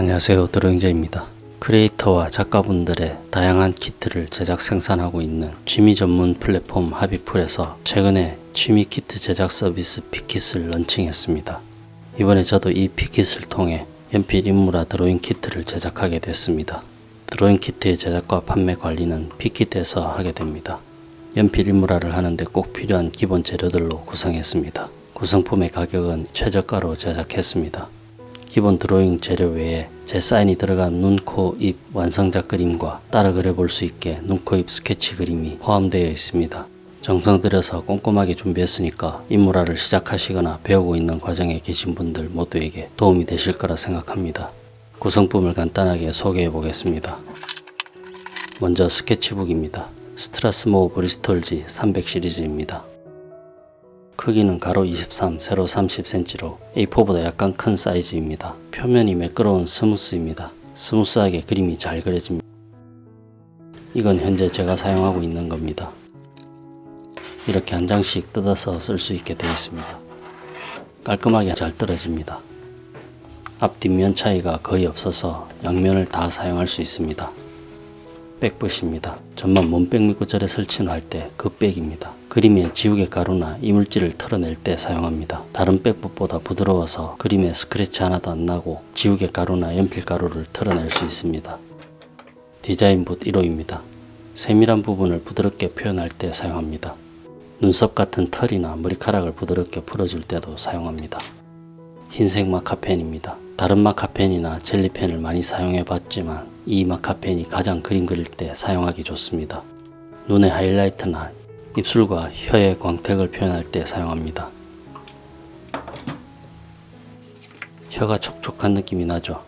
안녕하세요 드로잉제이입니다. 크리에이터와 작가분들의 다양한 키트를 제작 생산하고 있는 취미 전문 플랫폼 하비풀에서 최근에 취미 키트 제작 서비스 피킷을 런칭했습니다. 이번에 저도 이 피킷을 통해 연필 인물화 드로잉 키트를 제작하게 됐습니다. 드로잉 키트의 제작과 판매 관리는 피킷에서 하게 됩니다. 연필 인물화를 하는데 꼭 필요한 기본 재료들로 구성했습니다. 구성품의 가격은 최저가로 제작했습니다. 기본 드로잉 재료 외에 제 사인이 들어간 눈, 코, 입 완성작 그림과 따라 그려볼 수 있게 눈, 코, 입 스케치 그림이 포함되어 있습니다. 정성 들여서 꼼꼼하게 준비했으니까 인물화를 시작하시거나 배우고 있는 과정에 계신 분들 모두에게 도움이 되실 거라 생각합니다. 구성품을 간단하게 소개해 보겠습니다. 먼저 스케치북입니다. 스트라스모어 브리스톨지 300 시리즈입니다. 크기는 가로 23, 세로 30cm로 A4보다 약간 큰 사이즈입니다. 표면이 매끄러운 smooth입니다. 스무스하게 그림이 잘 그려집니다. 이건 현재 제가 사용하고 있는 겁니다. 이렇게 한 장씩 뜯어서 쓸 수 있게 되어 있습니다. 깔끔하게 잘 떨어집니다. 앞 뒷면 차이가 거의 없어서 양면을 다 사용할 수 있습니다. 백붓입니다. 전만 몸백 미구절에 설치를 할때 그 백입니다. 그림의 지우개 가루나 이물질을 털어낼 때 사용합니다. 다른 백붓보다 부드러워서 그림에 스크래치 하나도 안 나고 지우개 가루나 연필 가루를 털어낼 수 있습니다. 디자인 붓 1호입니다. 세밀한 부분을 부드럽게 표현할 때 사용합니다. 눈썹 같은 털이나 머리카락을 부드럽게 풀어줄 때도 사용합니다. 흰색 마카펜입니다. 다른 마카펜이나 젤리펜을 많이 사용해 봤지만 이 마카펜이 가장 그림 그릴 때 사용하기 좋습니다. 눈의 하이라이트나 입술과 혀의 광택을 표현할 때 사용합니다. 혀가 촉촉한 느낌이 나죠.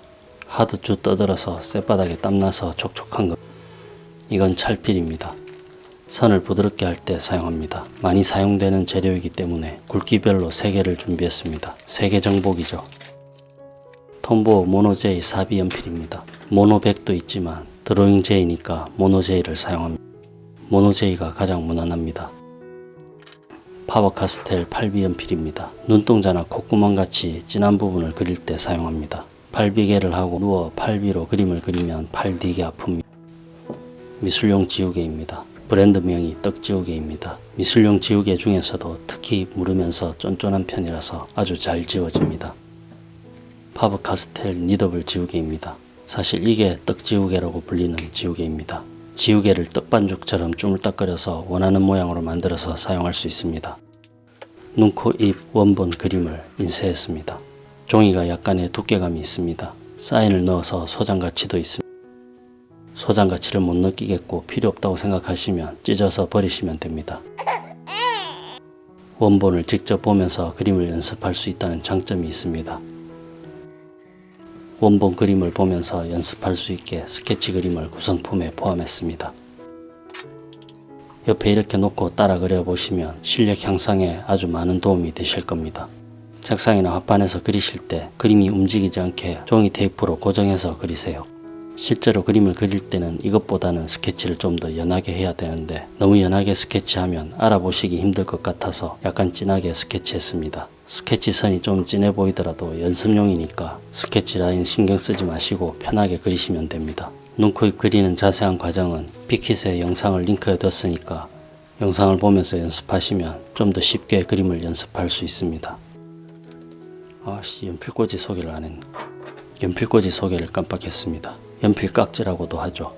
하도 쭉 떠들어서 쌔바닥에 땀나서 촉촉한 것. 이건 찰필입니다. 선을 부드럽게 할 때 사용합니다. 많이 사용되는 재료이기 때문에 굵기별로 3개를 준비했습니다. 3개 정복이죠. 톰보 모노제이 사비 연필입니다. 모노백도 있지만 드로잉 제이니까 모노제이를 사용합니다. 모노제이가 가장 무난합니다. 파버카스텔 8비 연필입니다. 눈동자나 콧구멍같이 진한 부분을 그릴 때 사용합니다. 팔비개를 하고 누워 팔비로 그림을 그리면 팔 되게 아픕니다. 미술용 지우개입니다. 브랜드명이 떡지우개입니다. 미술용 지우개 중에서도 특히 무르면서 쫀쫀한 편이라서 아주 잘 지워집니다. 파버카스텔 니더블 지우개입니다. 사실 이게 떡지우개라고 불리는 지우개입니다. 지우개를 떡반죽처럼 주물딱거려서 원하는 모양으로 만들어서 사용할 수 있습니다. 눈, 코, 입 원본 그림을 인쇄했습니다. 종이가 약간의 두께감이 있습니다. 사인을 넣어서 소장 가치도 있습니다. 소장 가치를 못 느끼겠고 필요 없다고 생각하시면 찢어서 버리시면 됩니다. 원본을 직접 보면서 그림을 연습할 수 있다는 장점이 있습니다. 원본 그림을 보면서 연습할 수 있게 스케치 그림을 구성품에 포함했습니다. 옆에 이렇게 놓고 따라 그려보시면 실력 향상에 아주 많은 도움이 되실 겁니다. 책상이나 화판에서 그리실 때 그림이 움직이지 않게 종이 테이프로 고정해서 그리세요. 실제로 그림을 그릴 때는 이것보다는 스케치를 좀 더 연하게 해야 되는데 너무 연하게 스케치하면 알아보시기 힘들 것 같아서 약간 진하게 스케치했습니다. 스케치 선이 좀 진해 보이더라도 연습용이니까 스케치 라인 신경 쓰지 마시고 편하게 그리시면 됩니다. 눈, 코, 입 그리는 자세한 과정은 피킷에 영상을 링크해 뒀으니까 영상을 보면서 연습하시면 좀 더 쉽게 그림을 연습할 수 있습니다. 아씨 연필꽂이 소개를 안 했네. 연필꽂이 소개를 깜빡했습니다. 연필 깍지라고도 하죠.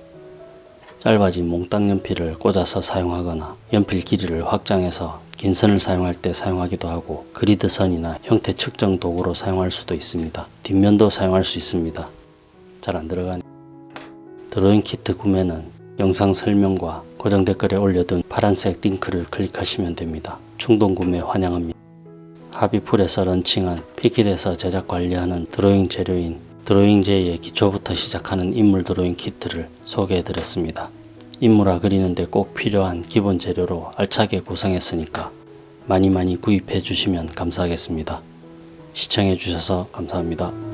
짧아진 몽땅 연필을 꽂아서 사용하거나 연필 길이를 확장해서 긴 선을 사용할 때 사용하기도 하고 그리드 선이나 형태 측정 도구로 사용할 수도 있습니다. 뒷면도 사용할 수 있습니다. 잘 안 들어가네. 드로잉 키트 구매는 영상 설명과 고정 댓글에 올려둔 파란색 링크를 클릭하시면 됩니다. 충동 구매 환영합니다. 하비풀에서 런칭한 피킷에서 제작 관리하는 드로잉 재료인 드로잉 제이의 기초부터 시작하는 인물 드로잉 키트를 소개해 드렸습니다. 인물화 그리는데 꼭 필요한 기본 재료로 알차게 구성했으니까 많이 많이 구입해 주시면 감사하겠습니다. 시청해 주셔서 감사합니다.